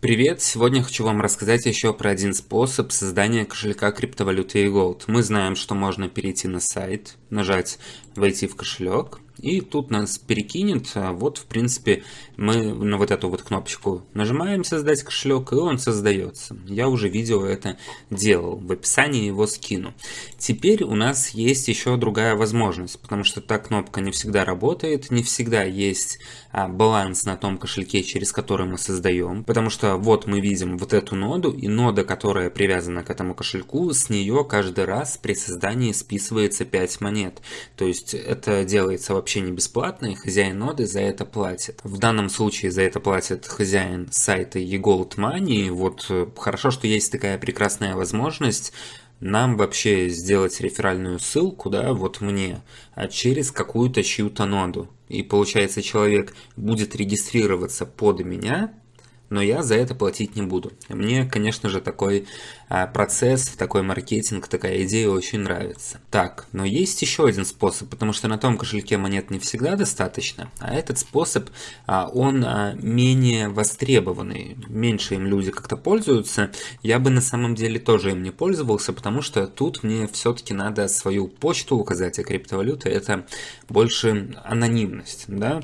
Привет! Сегодня хочу вам рассказать еще про один способ создания кошелька криптовалюты eGold. Мы знаем, что можно перейти на сайт, нажать «Войти в кошелек», и тут нас перекинет. А вот, в принципе, мы на вот эту вот кнопочку нажимаем «Создать кошелек», и он создается. Я уже видео это делал, в описании его скину. Теперь у нас есть еще другая возможность, потому что та кнопка не всегда работает, не всегда есть а, баланс на том кошельке, через который мы создаем, потому что вот мы видим вот эту ноду, и нода, которая привязана к этому кошельку, с нее каждый раз при создании списывается 5 монет. То есть это делается вообще не бесплатно, и хозяин ноды за это платит. В данном случае за это платит хозяин сайта eGold Money. Вот э, хорошо, что есть такая прекрасная возможность нам вообще сделать реферальную ссылку, да, вот мне, а через какую-то чью-то ноду. И получается человек будет регистрироваться под меня, но я за это платить не буду. Мне, конечно же, такой а, процесс, такой маркетинг, такая идея очень нравится. Так, но есть еще один способ, потому что на том кошельке монет не всегда достаточно, а этот способ, а, он а, менее востребованный, меньше им люди как-то пользуются. Я бы на самом деле тоже им не пользовался, потому что тут мне все-таки надо свою почту указать, а криптовалюта это больше анонимность, да,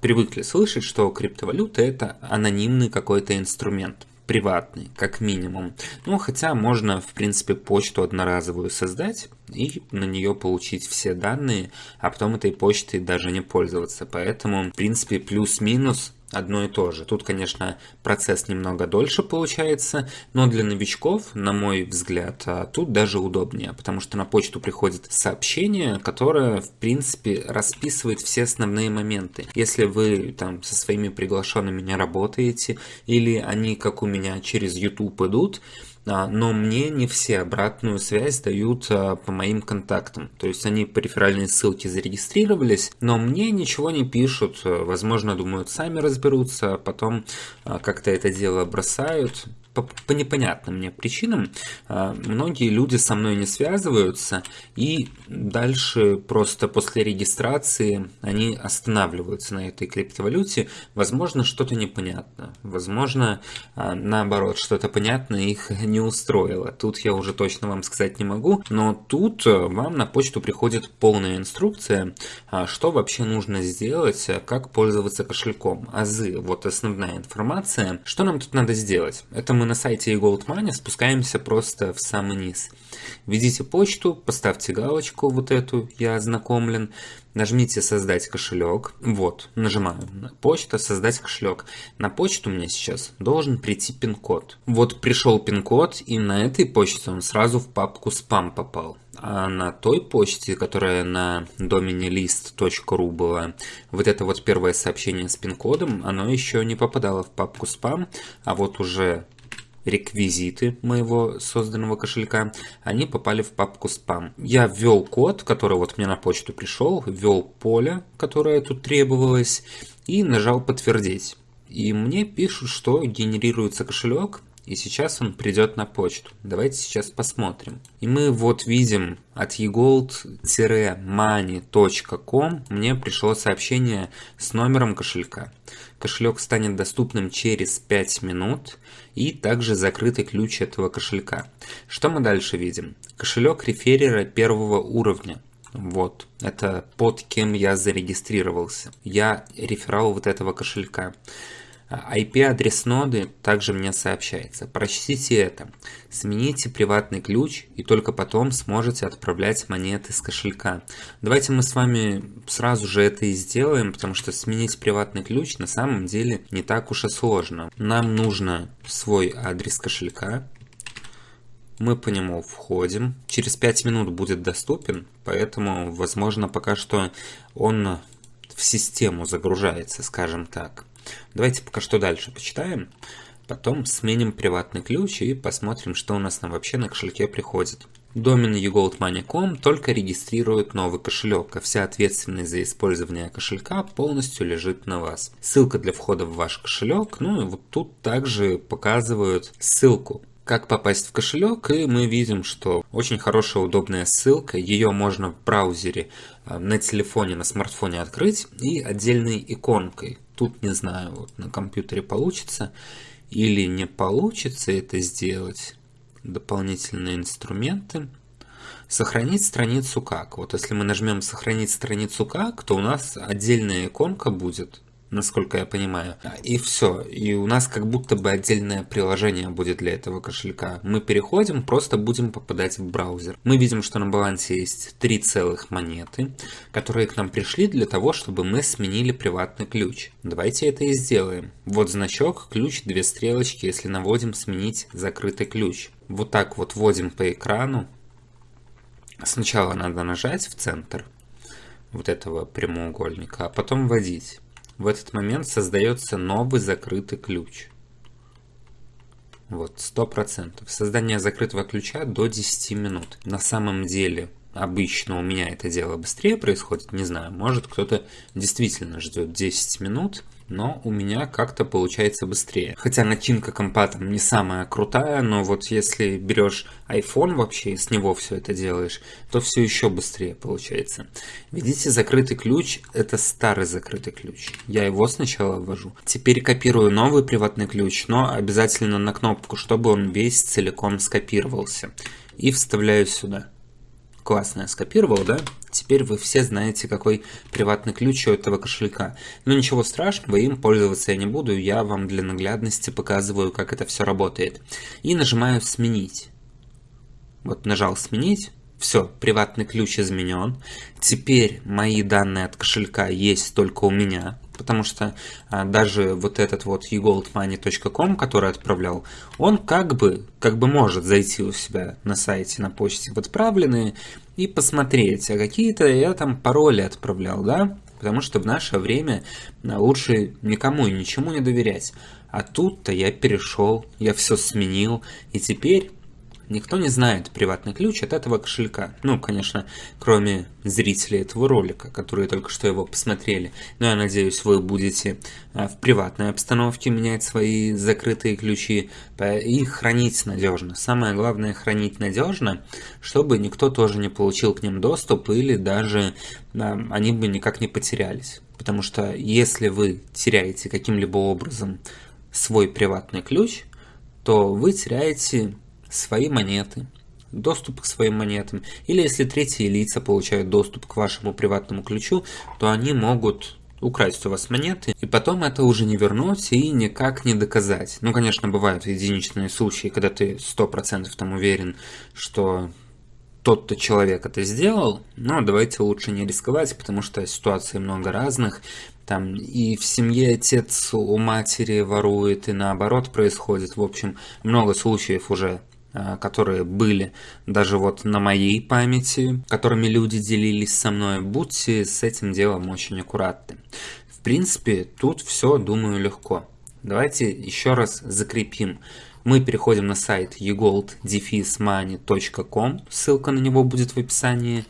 привыкли слышать, что криптовалюта это анонимный какой-то инструмент приватный, как минимум. Ну, хотя можно, в принципе, почту одноразовую создать и на нее получить все данные, а потом этой почтой даже не пользоваться. Поэтому, в принципе, плюс-минус одно и то же. Тут, конечно, процесс немного дольше получается, но для новичков, на мой взгляд, а, тут даже удобнее, потому что на почту приходит сообщение, которое, в принципе, расписывает все основные моменты. Если вы там со своими приглашенными не работаете, или они, как у меня, через YouTube идут, но мне не все обратную связь дают а, по моим контактам. То есть они по реферальной ссылке зарегистрировались, но мне ничего не пишут. Возможно, думают, сами разберутся, а потом как-то это дело бросают по, по непонятным мне причинам а, многие люди со мной не связываются и дальше просто после регистрации они останавливаются на этой криптовалюте. Возможно, что-то непонятно. Возможно, а, наоборот, что-то понятное их не устроило. Тут я уже точно вам сказать не могу, но тут а, вам на почту приходит полная инструкция, что вообще нужно сделать, как пользоваться кошельком. Азы, вот основная информация. Что нам тут надо сделать? Это мы на сайте eGoldMoney спускаемся просто в самый низ. Введите почту, поставьте галочку вот эту «Я ознакомлен», нажмите «Создать кошелек». Вот, нажимаю «Почта», «Создать кошелек». На почту мне сейчас должен прийти пин-код. Вот пришел пин-код, и на этой почте он сразу в папку «Спам» попал. А на той почте, которая на домене list.ru была, вот это вот первое сообщение с пин-кодом, оно еще не попадало в папку «Спам», а вот уже реквизиты моего созданного кошелька, они попали в папку спам. Я ввел код, который вот мне на почту пришел, ввел поле, которое тут требовалось, и нажал подтвердить. И мне пишут, что генерируется кошелек, и сейчас он придет на почту. Давайте сейчас посмотрим. И мы вот видим от egold-money.com мне пришло сообщение с номером кошелька. Кошелек станет доступным через 5 минут и также закрытый ключ этого кошелька. Что мы дальше видим? Кошелек реферера первого уровня. Вот, это под кем я зарегистрировался. Я реферал вот этого кошелька. IP-адрес ноды также мне сообщается. Прочтите это. Смените приватный ключ и только потом сможете отправлять монеты с кошелька. Давайте мы с вами сразу же это и сделаем, потому что сменить приватный ключ на самом деле не так уж и сложно. Нам нужно свой адрес кошелька. Мы по нему входим. Через 5 минут будет доступен, поэтому, возможно, пока что он в систему загружается, скажем так. Давайте пока что дальше почитаем. Потом сменим приватный ключ и посмотрим, что у нас там вообще на кошельке приходит. Домен ugoldmoney.com только регистрирует новый кошелек, а вся ответственность за использование кошелька полностью лежит на вас. Ссылка для входа в ваш кошелек, ну и вот тут также показывают ссылку как попасть в кошелек, и мы видим, что очень хорошая удобная ссылка, ее можно в браузере а, на телефоне, на смартфоне открыть и отдельной иконкой. Тут не знаю, вот на компьютере получится. или не получится это сделать, дополнительные инструменты, сохранить страницу как. Вот если мы нажмем сохранить страницу как, то у нас отдельная иконка будет насколько я понимаю. И все. И у нас как будто бы отдельное приложение будет для этого кошелька. Мы переходим, просто будем попадать в браузер. Мы видим, что на балансе есть три целых монеты, которые к нам пришли для того, чтобы мы сменили приватный ключ. Давайте это и сделаем. Вот значок, ключ, две стрелочки, если наводим сменить закрытый ключ. Вот так вот вводим по экрану. Сначала надо нажать в центр вот этого прямоугольника, а потом вводить. В этот момент создается новый закрытый ключ. Вот, 100%. Создание закрытого ключа до 10 минут. На самом деле, обычно у меня это дело быстрее происходит, не знаю, может кто-то действительно ждет 10 минут, но у меня как-то получается быстрее. Хотя начинка компа там не самая крутая, но вот если берешь iPhone вообще и с него все это делаешь, то все еще быстрее получается. Видите, закрытый ключ – это старый закрытый ключ. Я его сначала ввожу. Теперь копирую новый приватный ключ, но обязательно на кнопку, чтобы он весь целиком скопировался. И вставляю сюда. Классно я скопировал, да? Теперь вы все знаете, какой приватный ключ у этого кошелька. Но ничего страшного, им пользоваться я не буду, я вам для наглядности показываю, как это все работает. И нажимаю «Сменить». Вот нажал «Сменить». Все, приватный ключ изменен. Теперь мои данные от кошелька есть только у меня потому что а, даже вот этот вот egoldmoney.com, который отправлял, он как бы, как бы может зайти у себя на сайте, на почте в отправленные и посмотреть, а какие-то я там пароли отправлял, да, потому что в наше время а, лучше никому и ничему не доверять. А тут-то я перешел, я все сменил, и теперь Никто не знает приватный ключ от этого кошелька. Ну, конечно, кроме зрителей этого ролика, которые только что его посмотрели. Но я надеюсь, вы будете а, в приватной обстановке менять свои закрытые ключи и хранить надежно. Самое главное хранить надежно, чтобы никто тоже не получил к ним доступ или даже да, они бы никак не потерялись. Потому что если вы теряете каким-либо образом свой приватный ключ, то вы теряете свои монеты, доступ к своим монетам. Или если третьи лица получают доступ к вашему приватному ключу, то они могут украсть у вас монеты, и потом это уже не вернуть и никак не доказать. Ну, конечно, бывают единичные случаи, когда ты 100% там уверен, что тот-то человек это сделал, но давайте лучше не рисковать, потому что ситуаций много разных. Там и в семье отец у матери ворует, и наоборот происходит. В общем, много случаев уже которые были даже вот на моей памяти, которыми люди делились со мной, будьте с этим делом очень аккуратны. В принципе, тут все, думаю, легко. Давайте еще раз закрепим. Мы переходим на сайт egold-money.com, ссылка на него будет в описании.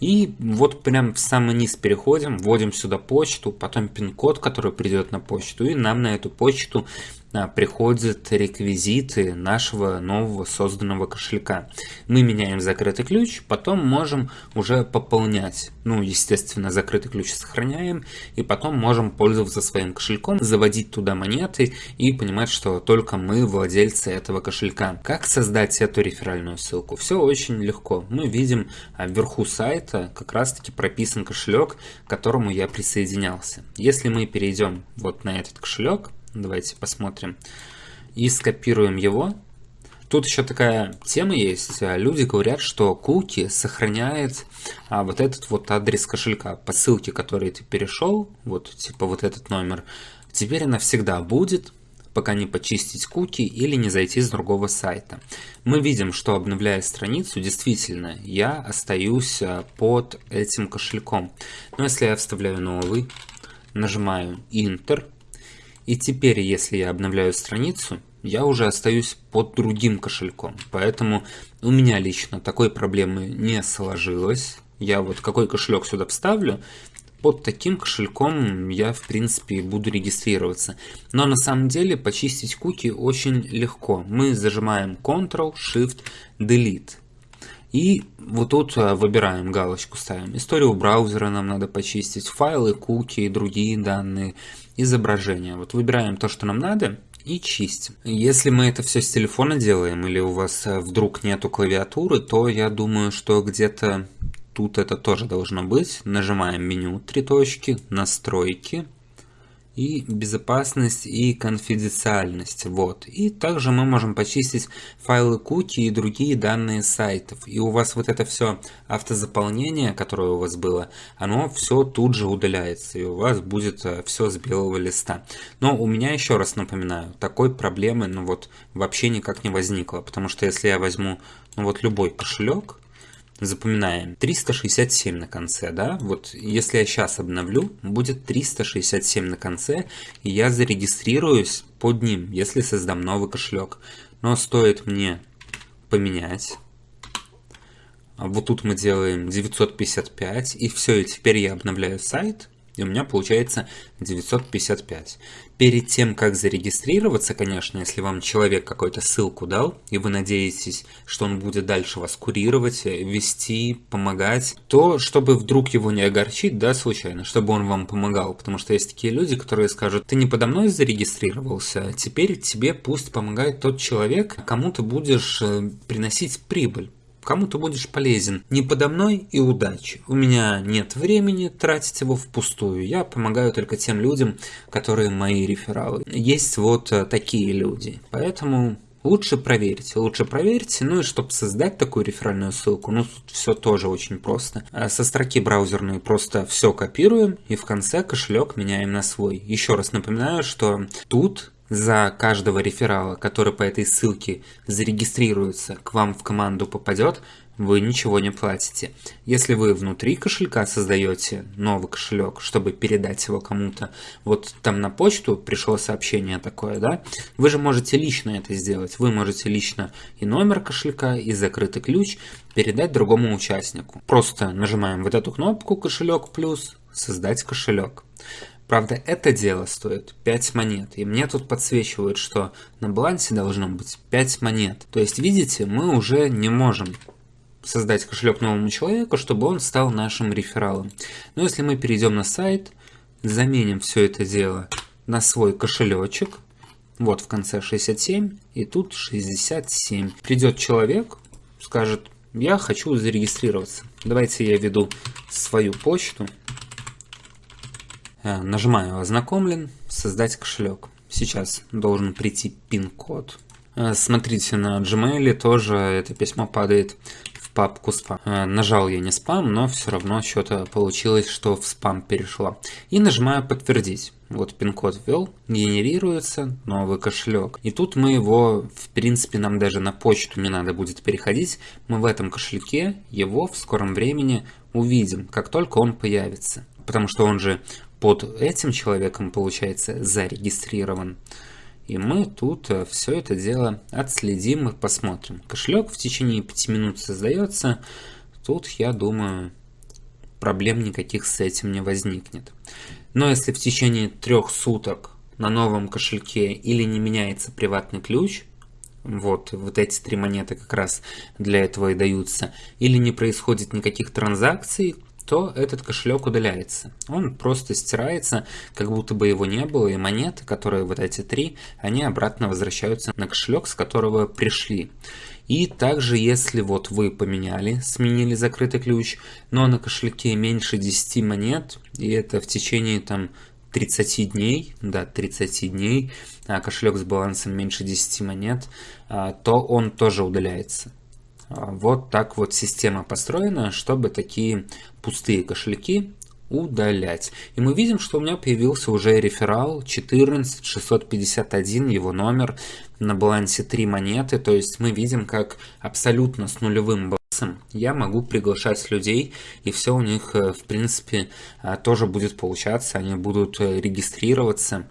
И вот прям в самый низ переходим, вводим сюда почту, потом пин-код, который придет на почту, и нам на эту почту а, приходят реквизиты нашего нового созданного кошелька. Мы меняем закрытый ключ, потом можем уже пополнять. Ну, естественно, закрытый ключ сохраняем, и потом можем пользоваться своим кошельком, заводить туда монеты и понимать, что только мы владельцы этого кошелька. Как создать эту реферальную ссылку? Все очень легко. Мы видим а, вверху сайта как раз таки прописан кошелек, к которому я присоединялся. Если мы перейдем вот на этот кошелек, Давайте посмотрим. И скопируем его. Тут еще такая тема есть. Люди говорят, что куки сохраняет а, вот этот вот адрес кошелька. По ссылке, который ты перешел, вот типа вот этот номер, теперь она всегда будет, пока не почистить куки или не зайти с другого сайта. Мы видим, что обновляя страницу, действительно, я остаюсь а, под этим кошельком. Но если я вставляю новый, нажимаю Enter, и теперь, если я обновляю страницу, я уже остаюсь под другим кошельком. Поэтому у меня лично такой проблемы не сложилось. Я вот какой кошелек сюда вставлю, под таким кошельком я в принципе буду регистрироваться. Но на самом деле почистить куки очень легко. Мы зажимаем Ctrl, Shift, Delete. И вот тут а, выбираем галочку, ставим. Историю браузера нам надо почистить, файлы, куки другие данные, изображения. Вот выбираем то, что нам надо, и чистим. Если мы это все с телефона делаем или у вас э, вдруг нету клавиатуры, то я думаю, что где-то тут это тоже должно быть. Нажимаем меню, три точки, настройки, и безопасность и конфиденциальность. Вот. И также мы можем почистить файлы куки и другие данные сайтов. И у вас вот это все автозаполнение, которое у вас было, оно все тут же удаляется. И у вас будет э, все с белого листа. Но у меня, еще раз напоминаю, такой проблемы ну вот вообще никак не возникло. Потому что если я возьму ну вот любой кошелек, Запоминаем. 367 на конце, да? Вот если я сейчас обновлю, будет 367 на конце, и я зарегистрируюсь под ним, если создам новый кошелек. Но стоит мне поменять. А вот тут мы делаем 955, и все, и теперь я обновляю сайт, и у меня получается 955. Перед тем, как зарегистрироваться, конечно, если вам человек какой-то ссылку дал, и вы надеетесь, что он будет дальше вас курировать, вести, помогать, то, чтобы вдруг его не огорчить, да, случайно, чтобы он вам помогал. Потому что есть такие люди, которые скажут, ты не подо мной зарегистрировался, а теперь тебе пусть помогает тот человек, кому ты будешь э, приносить прибыль кому ты будешь полезен. Не подо мной и удачи. У меня нет времени тратить его впустую. Я помогаю только тем людям, которые мои рефералы. Есть вот э, такие люди. Поэтому Лучше проверьте, лучше проверьте, ну и чтобы создать такую реферальную ссылку, ну тут все тоже очень просто. А со строки браузерной просто все копируем и в конце кошелек меняем на свой. Еще раз напоминаю, что тут за каждого реферала, который по этой ссылке зарегистрируется, к вам в команду попадет, вы ничего не платите. Если вы внутри кошелька создаете новый кошелек, чтобы передать его кому-то, вот там на почту пришло сообщение такое, да, вы же можете лично это сделать. Вы можете лично и номер кошелька, и закрытый ключ передать другому участнику. Просто нажимаем вот эту кнопку «Кошелек плюс», «Создать кошелек». Правда, это дело стоит 5 монет, и мне тут подсвечивают, что на балансе должно быть 5 монет. То есть, видите, мы уже не можем создать кошелек новому человеку, чтобы он стал нашим рефералом. Но если мы перейдем на сайт, заменим все это дело на свой кошелечек, вот в конце 67, и тут 67. Придет человек, скажет, я хочу зарегистрироваться. Давайте я введу свою почту. Э, нажимаю «Ознакомлен», «Создать кошелек». Сейчас должен прийти пин-код. Э, смотрите, на Gmail тоже это письмо падает в папку спам. Э, нажал я не спам, но все равно что-то получилось, что в спам перешло. И нажимаю «Подтвердить». Вот пин-код ввел, генерируется новый кошелек. И тут мы его, в принципе, нам даже на почту не надо будет переходить. Мы в этом кошельке его в скором времени увидим, как только он появится. Потому что он же под этим человеком, получается, зарегистрирован. И мы тут э, все это дело отследим и посмотрим. Кошелек в течение 5 минут создается. Тут, я думаю, проблем никаких с этим не возникнет. Но если в течение трех суток на новом кошельке или не меняется приватный ключ, вот, вот эти три монеты как раз для этого и даются, или не происходит никаких транзакций, то этот кошелек удаляется. Он просто стирается, как будто бы его не было, и монеты, которые вот эти три, они обратно возвращаются на кошелек, с которого пришли. И также, если вот вы поменяли, сменили закрытый ключ, но на кошельке меньше 10 монет, и это в течение там 30 дней, да, 30 дней, а кошелек с балансом меньше 10 монет, а, то он тоже удаляется. Вот так вот система построена, чтобы такие пустые кошельки удалять. И мы видим, что у меня появился уже реферал 14651, его номер, на балансе 3 монеты. То есть мы видим, как абсолютно с нулевым балансом я могу приглашать людей, и все у них, э, в принципе, э, тоже будет получаться, они будут э, регистрироваться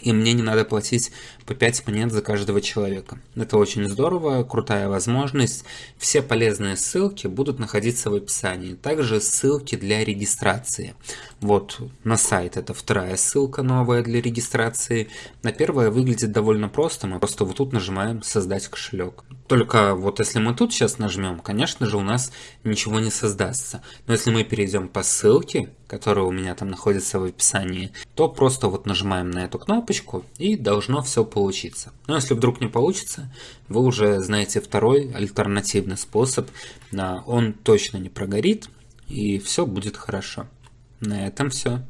и мне не надо платить по 5 монет за каждого человека. Это очень здорово, крутая возможность. Все полезные ссылки будут находиться в описании. Также ссылки для регистрации. Вот на сайт это вторая ссылка новая для регистрации. На первая выглядит довольно просто. Мы просто вот тут нажимаем «Создать кошелек». Только вот если мы тут сейчас нажмем, конечно же у нас ничего не создастся. Но если мы перейдем по ссылке, которая у меня там находится в описании, то просто вот нажимаем на эту кнопочку и должно все получиться. Но если вдруг не получится, вы уже знаете второй альтернативный способ. Он точно не прогорит, и все будет хорошо. На этом все.